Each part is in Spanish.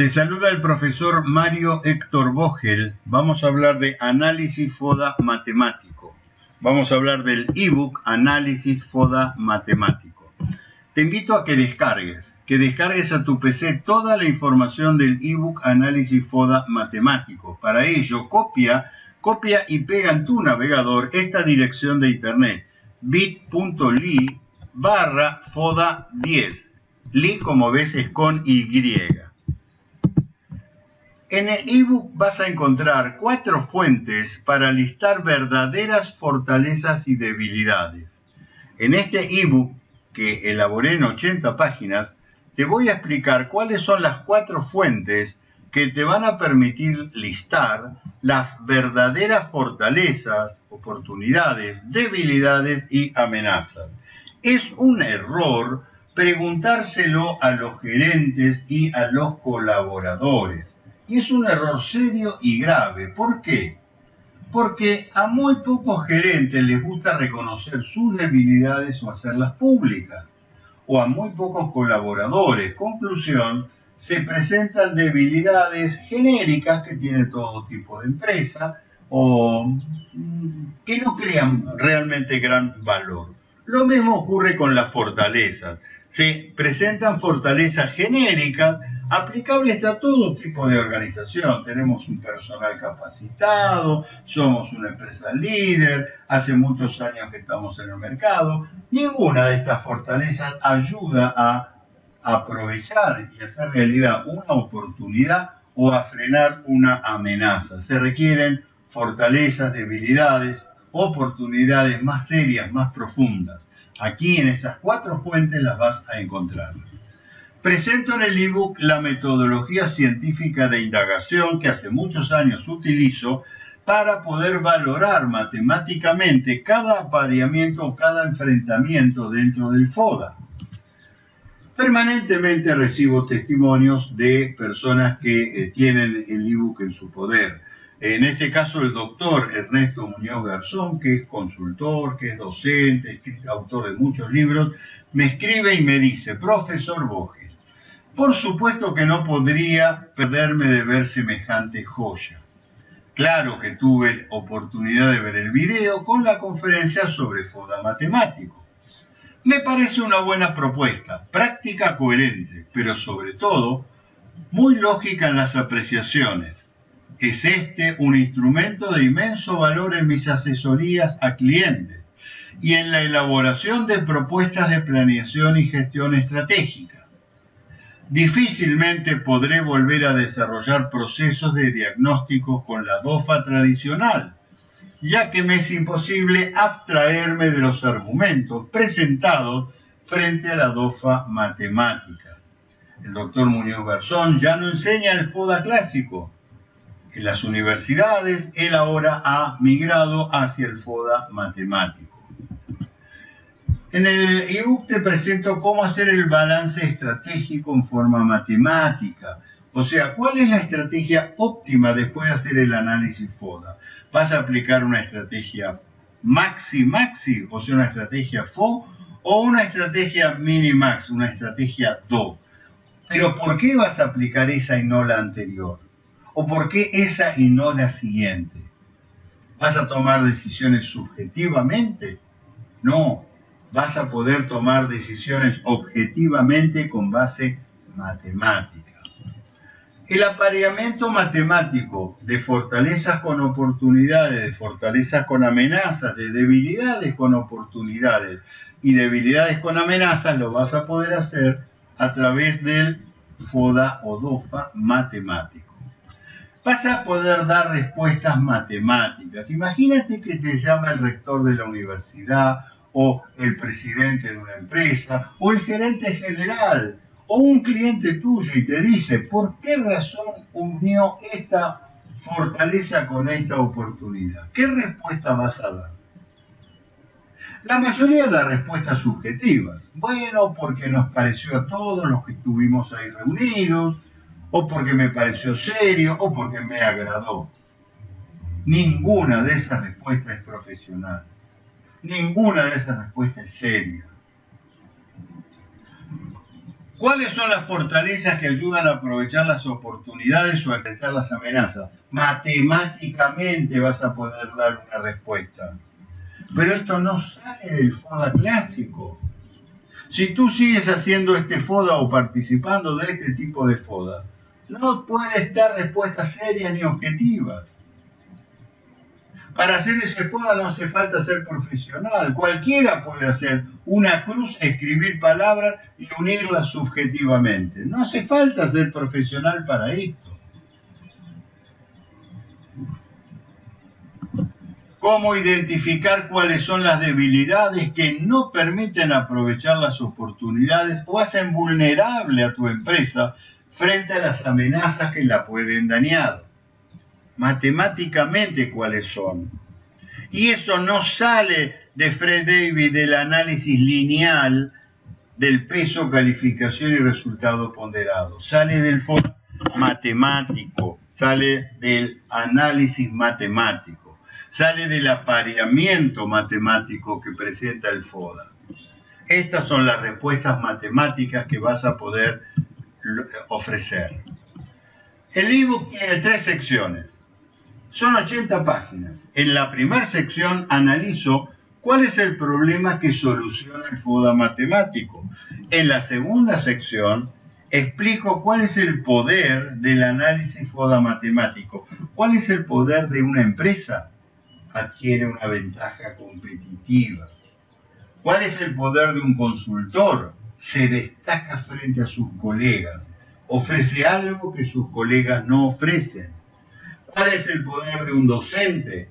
Te saluda el profesor Mario Héctor Vogel. Vamos a hablar de análisis FODA matemático. Vamos a hablar del ebook Análisis FODA matemático. Te invito a que descargues, que descargues a tu PC toda la información del ebook Análisis FODA matemático. Para ello, copia, copia y pega en tu navegador esta dirección de internet bit.ly barra FODA 10. Li, como ves, es con Y. En el ebook vas a encontrar cuatro fuentes para listar verdaderas fortalezas y debilidades. En este ebook, que elaboré en 80 páginas, te voy a explicar cuáles son las cuatro fuentes que te van a permitir listar las verdaderas fortalezas, oportunidades, debilidades y amenazas. Es un error preguntárselo a los gerentes y a los colaboradores. Y es un error serio y grave. ¿Por qué? Porque a muy pocos gerentes les gusta reconocer sus debilidades o hacerlas públicas. O a muy pocos colaboradores. Conclusión, se presentan debilidades genéricas que tiene todo tipo de empresa o mm, que no crean realmente gran valor. Lo mismo ocurre con las fortalezas. Se presentan fortalezas genéricas aplicables a todo tipo de organización. Tenemos un personal capacitado, somos una empresa líder, hace muchos años que estamos en el mercado. Ninguna de estas fortalezas ayuda a aprovechar y hacer realidad una oportunidad o a frenar una amenaza. Se requieren fortalezas, debilidades, oportunidades más serias, más profundas. Aquí en estas cuatro fuentes las vas a encontrar. Presento en el ebook la metodología científica de indagación que hace muchos años utilizo para poder valorar matemáticamente cada apareamiento o cada enfrentamiento dentro del FODA. Permanentemente recibo testimonios de personas que eh, tienen el ebook en su poder. En este caso, el doctor Ernesto Muñoz Garzón, que es consultor, que es docente, autor de muchos libros, me escribe y me dice, profesor Boge, por supuesto que no podría perderme de ver semejante joya. Claro que tuve oportunidad de ver el video con la conferencia sobre FODA matemático. Me parece una buena propuesta, práctica coherente, pero sobre todo muy lógica en las apreciaciones. Es este un instrumento de inmenso valor en mis asesorías a clientes y en la elaboración de propuestas de planeación y gestión estratégica difícilmente podré volver a desarrollar procesos de diagnóstico con la DOFA tradicional, ya que me es imposible abstraerme de los argumentos presentados frente a la DOFA matemática. El doctor Muñoz Garzón ya no enseña el FODA clásico. En las universidades, él ahora ha migrado hacia el FODA matemático. En el ebook te presento cómo hacer el balance estratégico en forma matemática. O sea, ¿cuál es la estrategia óptima después de hacer el análisis FODA? ¿Vas a aplicar una estrategia maxi-maxi, o sea, una estrategia FO, o una estrategia mini-max, una estrategia DO? Pero ¿por qué vas a aplicar esa y no la anterior? ¿O por qué esa y no la siguiente? ¿Vas a tomar decisiones subjetivamente? No, vas a poder tomar decisiones objetivamente con base matemática. El apareamiento matemático de fortalezas con oportunidades, de fortalezas con amenazas, de debilidades con oportunidades y debilidades con amenazas lo vas a poder hacer a través del FODA o DOFA matemático. Vas a poder dar respuestas matemáticas. Imagínate que te llama el rector de la universidad o el presidente de una empresa, o el gerente general, o un cliente tuyo y te dice, ¿por qué razón unió esta fortaleza con esta oportunidad? ¿Qué respuesta vas a dar? La mayoría de las respuestas subjetivas. Bueno, porque nos pareció a todos los que estuvimos ahí reunidos, o porque me pareció serio, o porque me agradó. Ninguna de esas respuestas es profesional. Ninguna de esas respuestas es seria. ¿Cuáles son las fortalezas que ayudan a aprovechar las oportunidades o a enfrentar las amenazas? Matemáticamente vas a poder dar una respuesta. Pero esto no sale del FODA clásico. Si tú sigues haciendo este FODA o participando de este tipo de FODA, no puedes dar respuestas serias ni objetivas. Para hacer ese FODA no hace falta ser profesional. Cualquiera puede hacer una cruz, escribir palabras y unirlas subjetivamente. No hace falta ser profesional para esto. cómo identificar cuáles son las debilidades que no permiten aprovechar las oportunidades o hacen vulnerable a tu empresa frente a las amenazas que la pueden dañar. Matemáticamente cuáles son. Y eso no sale de Fred David del análisis lineal del peso, calificación y resultado ponderado. Sale del fondo matemático, sale del análisis matemático sale del apareamiento matemático que presenta el FODA. Estas son las respuestas matemáticas que vas a poder ofrecer. El ebook tiene tres secciones. Son 80 páginas. En la primera sección analizo cuál es el problema que soluciona el FODA matemático. En la segunda sección explico cuál es el poder del análisis FODA matemático. ¿Cuál es el poder de una empresa? adquiere una ventaja competitiva. ¿Cuál es el poder de un consultor? Se destaca frente a sus colegas, ofrece algo que sus colegas no ofrecen. ¿Cuál es el poder de un docente?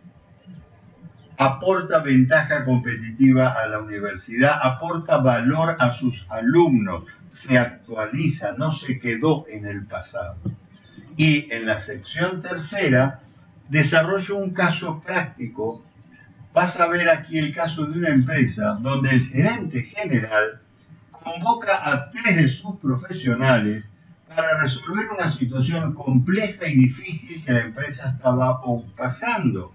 Aporta ventaja competitiva a la universidad, aporta valor a sus alumnos, se actualiza, no se quedó en el pasado. Y en la sección tercera desarrollo un caso práctico. Vas a ver aquí el caso de una empresa donde el gerente general convoca a tres de sus profesionales para resolver una situación compleja y difícil que la empresa estaba pasando.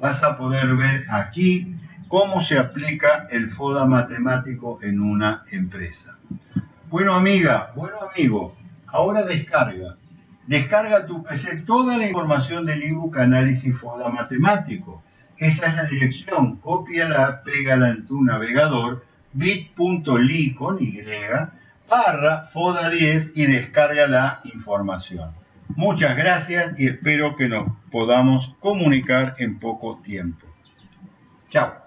Vas a poder ver aquí cómo se aplica el FODA matemático en una empresa. Bueno amiga, bueno amigo, ahora descarga Descarga tu PC toda la información del ebook Análisis FODA Matemático. Esa es la dirección. Cópiala, pégala en tu navegador bit.ly con Y barra FODA 10 y descarga la información. Muchas gracias y espero que nos podamos comunicar en poco tiempo. Chao.